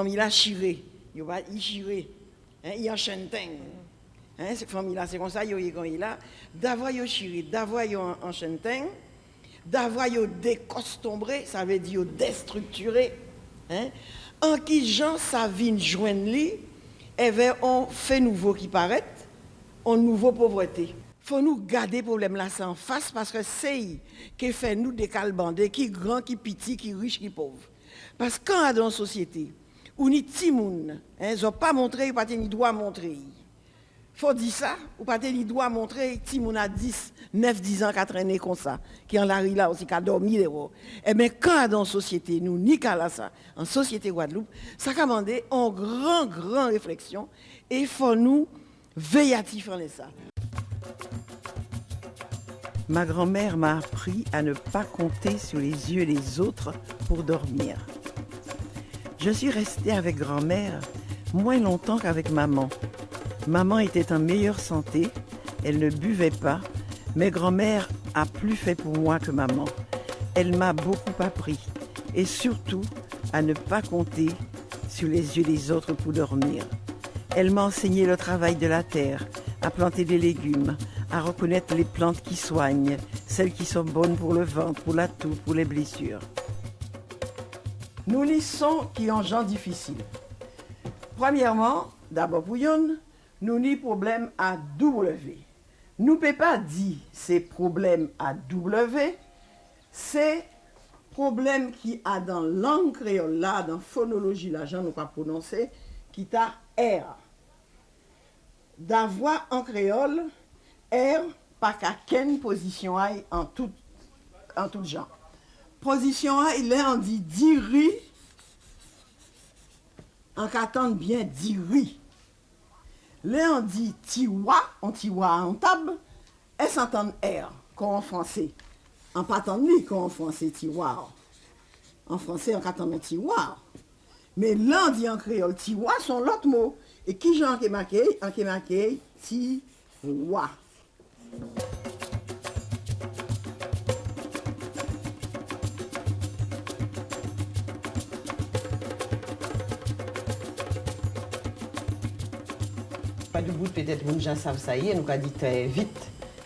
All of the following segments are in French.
famille là chiré, il va y chiré, hein, il y a chenteng. Hein, famille c'est comme ça, il y a là, d'avoir yo chiré, d'avoir yo en chenteng, d'avoir yo décostombré, ça veut dire déstructuré. Hein, en qui gens ça vient joindre lui, eh bien, on fait nouveau qui paraît, on nouveau pauvreté. faut nous garder le problème là en face parce que c'est qui fait nous décalbander, qui grand, qui petit, qui riche, qui pauvre. Parce que quand dans la société, ou ni timoun, hein, ils n'ont pas montré, ils n'ont pas ni droit montrer. faut dire ça, ou pas ni droit montrer, timoun a 10, 9, 10 ans, 4 années comme ça, qui en la là aussi, qui a dormi Eh bien, quand dans la société, nous, ni qu'à ça, en société Guadeloupe, ça commande en grand, grand réflexion, et il faut nous veiller à ça. Ma grand-mère m'a appris à ne pas compter sur les yeux des autres pour dormir. Je suis restée avec grand-mère moins longtemps qu'avec maman. Maman était en meilleure santé, elle ne buvait pas, mais grand-mère a plus fait pour moi que maman. Elle m'a beaucoup appris et surtout à ne pas compter sur les yeux des autres pour dormir. Elle m'a enseigné le travail de la terre, à planter des légumes, à reconnaître les plantes qui soignent, celles qui sont bonnes pour le ventre, pour la toux, pour les blessures. Nous lisons qui ont gens difficiles. Premièrement, d'abord pour nous ni problème à W. Nou pe pa di se problem a W, se problem ki a dan lang kreol la, dan fonologi la jan nou pa prononse, ki ta R. Dan vwa an kreol, R pa ka ken pozisyon ay an tout, an tout jan. Pozisyon ay, le an di diri, an ka tan bien diri. Le an di tiwa, an tiwa an tab, es an tan er, kon an franse. An patan li kon an franse tiwa. An franse an katan men tiwa. Men lan di an kreol tiwa son lot mo. E ki jan an ke make, an ke make tiwa. Pas du bout, peut-être, les gens savent ça y est, nous avons dit très vite,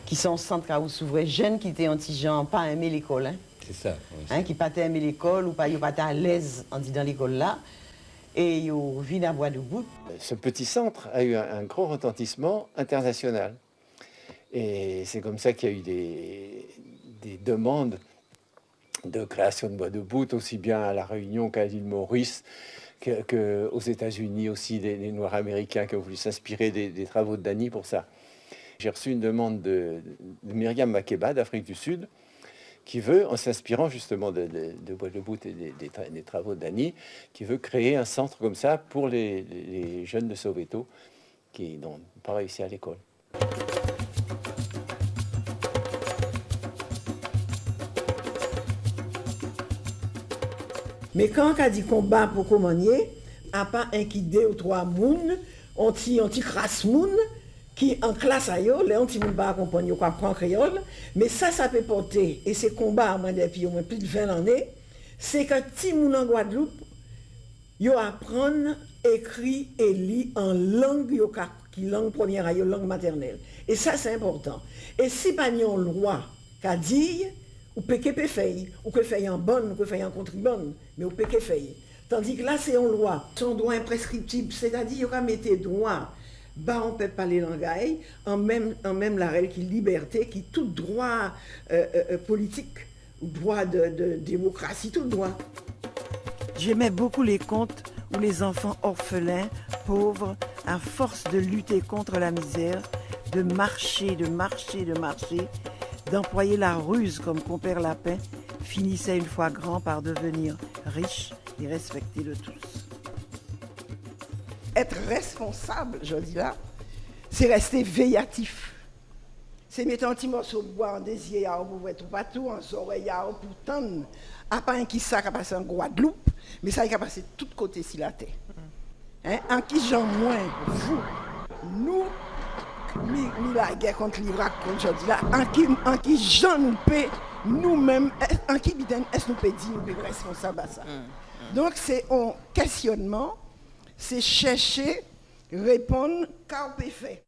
qui sont centre où s'ouvrait jeunes qui étaient anti-gens, pas aimer l'école. Hein. C'est ça. Hein, qui pas aimer l'école ou pas, pas à l'aise en dans l'école là. Et ils vivent à bois de bout. Ce petit centre a eu un, gros retentissement international. Et c'est comme ça qu'il y a eu des, des, demandes de création de bois de bout, aussi bien à La Réunion qu'à l'île Maurice, qu'aux États-Unis aussi, des, Noirs américains qui ont voulu s'inspirer des, travaux de Dany pour ça. J'ai reçu une demande de, Myriam Makeba d'Afrique du Sud, qui veut, en s'inspirant justement de, Bois de Bout et des, travaux de Dany, qui veut créer un centre comme ça pour les, jeunes de Soweto qui n'ont pas réussi à l'école. Me kan ka di komba pou komanye, a pa enkide ou 3 moun, onti, onti kras moun, ki an klas a yo, le onti moun ba akompany yo kwa pran kreol, me sa sa pe pote, e se komba a mwen depi yo mwen pli de 20 ane, se ka ti moun an Guadeloupe, yo apran ekri e li an lang yo ka, ki lang premier a yo, lang maternel. E sa se important. E si pa nyon lwa ka diye, ou que faire, ou que faire en bonne, ou que faire en contribonne, mais ou que faire. Tandis que là, c'est en loi. Son droit imprescriptible, c'est-à-dire qu'il mettre droit, bah on peut parler langage, en même, en même la règle qui liberté, qui tout droit euh, euh, euh, politique, droit de démocratie, tout droit. J'aimais beaucoup les contes où les enfants orphelins, pauvres, à force de lutter contre la misère, de marcher, de marcher, de marcher, d'employer la ruse comme compère Lapin, finissait une fois grand par devenir riche et respecté de tous. Être responsable, je dis là, c'est rester veillatif. C'est mettre un petit morceau de bois en désir pour voir tout partout, en oreille pour tendre. À pas un qui ça qui a passé en Guadeloupe, mais ça qui a passé de tous côtés sur la terre. Hein? En qui j'en moins, vous, nous, mi, mi la gè kont livrak kont jodi la, an ki, an ki jan nou pe nou men, an ki biten es nou pe di nou pe responsab a sa. Mm, mm. Donk se on kestyonman, se chèche, repon, ka ou pe fe.